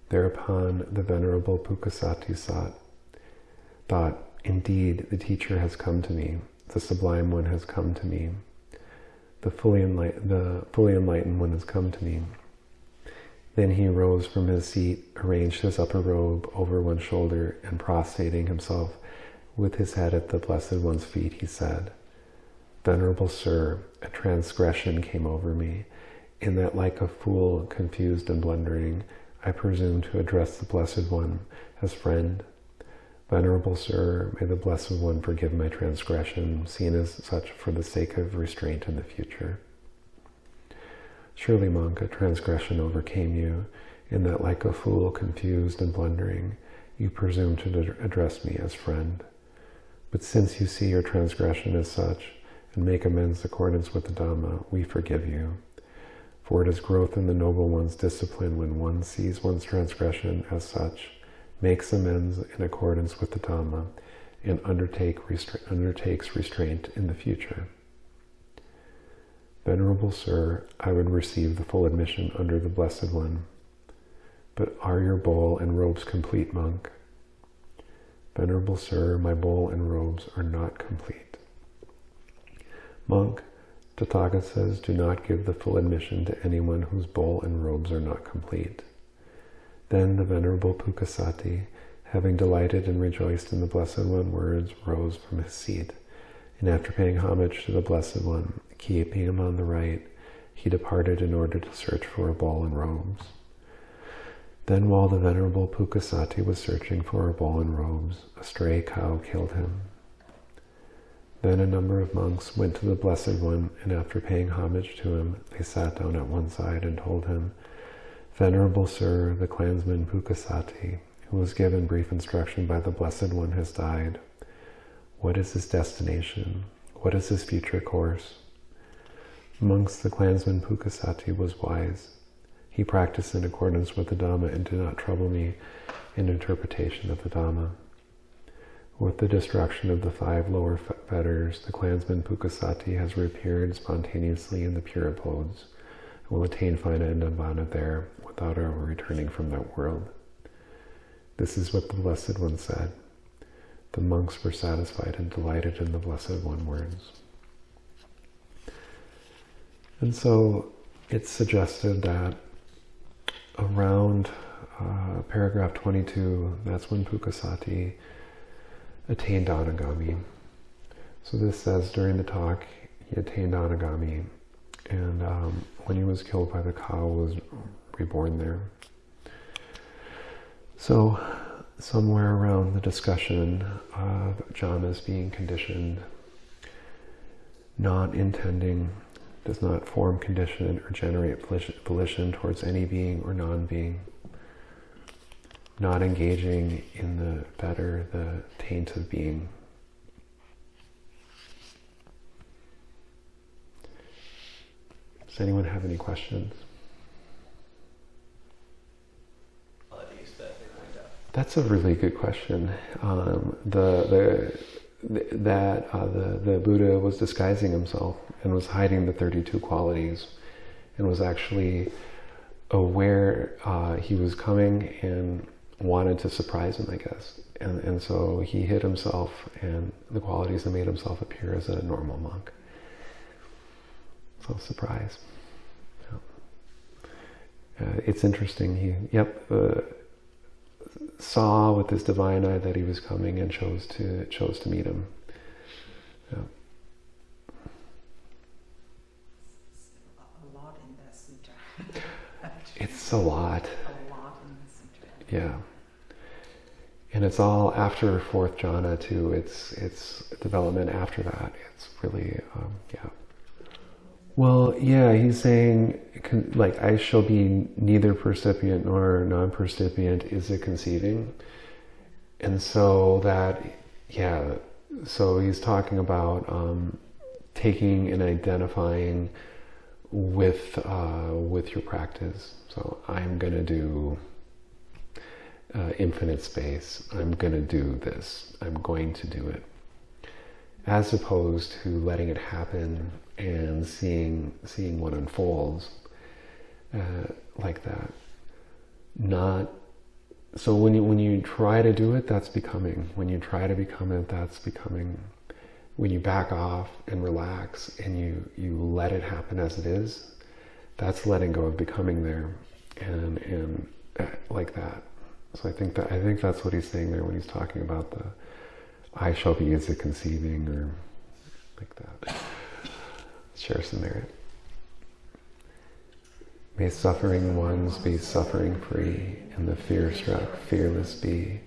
Thereupon the Venerable Pukkusati sought thought, Indeed, the teacher has come to me, the sublime one has come to me, the fully, the fully enlightened one has come to me. Then he rose from his seat, arranged his upper robe over one shoulder, and prostrating himself with his head at the Blessed One's feet, he said, Venerable Sir, a transgression came over me, in that like a fool, confused and blundering, I presume to address the Blessed One as friend, Venerable Sir, may the Blessed One forgive my transgression, seen as such for the sake of restraint in the future. Surely, monk, a transgression overcame you, in that like a fool, confused and blundering, you presume to address me as friend. But since you see your transgression as such, and make amends in accordance with the Dhamma, we forgive you. For it is growth in the Noble One's discipline when one sees one's transgression as such, makes amends in accordance with the Dhamma, and undertake restra- undertakes restraint in the future. Venerable Sir, I would receive the full admission under the Blessed One. But are your bowl and robes complete, monk? Venerable Sir, my bowl and robes are not complete. Monk, Tathagata says, do not give the full admission to anyone whose bowl and robes are not complete. Then the Venerable Pukkusati, having delighted and rejoiced in the Blessed One words, rose from his seat, and after paying homage to the Blessed One, keeping him on the right, he departed in order to search for a bowl and robes. Then while the Venerable Pukkusati was searching for a bowl and robes, a stray cow killed him. Then a number of monks went to the Blessed One, and after paying homage to him, they sat down at one side and told him, Venerable Sir, the clansman Pukkusati, who was given brief instruction by the Blessed One, has died. What is his destination? What is his future course? Amongst the clansman Pukkusati was wise. He practiced in accordance with the Dhamma and did not trouble me in interpretation of the Dhamma. With the destruction of the five lower fetters, the clansman Pukkusati has reappeared spontaneously in the pure abodes and will attain final nirvana there without ever returning from that world. This is what the Blessed One said. The monks were satisfied and delighted in the Blessed One words. And so it's suggested that around uh, paragraph 22, that's when Pukkusati attained Anagami. So this says during the talk, he attained Anagami, and um, when he was killed by the cow, was reborn there. So somewhere around the discussion of jhanas being conditioned, not intending does not form condition or generate volition towards any being or non-being. Not engaging in the better, the taint of being. Does anyone have any questions? That's a really good question. Um, the the that uh, the, the Buddha was disguising himself and was hiding the 32 qualities and was actually aware uh, he was coming and wanted to surprise him, I guess. And, and so he hid himself and the qualities and made himself appear as a normal monk. So surprise. Yeah. Uh, it's interesting. He, yep, uh, saw with his divine eye that he was coming and chose to chose to meet him. Yeah. A lot in that sutra. it's a lot. A lot in the sutra. Yeah. And it's all after fourth jhana too. It's it's development after that. It's really um, yeah. Well, yeah, he's saying, like, I shall be neither percipient nor non percipient is it conceiving. And so that, yeah, so he's talking about um, taking and identifying with uh, with your practice. So I'm going to do uh, infinite space. I'm going to do this. I'm going to do it as opposed to letting it happen and seeing seeing what unfolds uh, like that. Not so when you when you try to do it, that's becoming. When you try to become it, that's becoming. When you back off and relax and you you let it happen as it is, that's letting go of becoming there, and and uh, like that. So I think that I think that's what he's saying there when he's talking about the I shall be as a conceiving or like that. Share some merit. May suffering ones be suffering free, and the fear struck fearless be.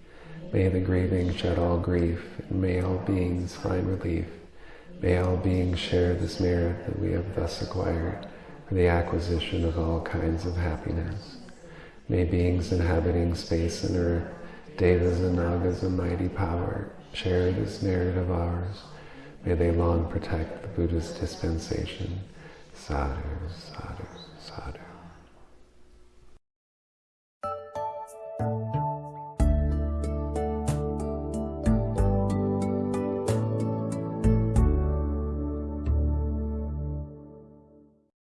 May the grieving shed all grief, and may all beings find relief. May all beings share this merit that we have thus acquired for the acquisition of all kinds of happiness. May beings inhabiting space and earth, devas and nagas of mighty power, share this merit of ours. May they long protect the Buddha's dispensation. Sadhu, sadhu.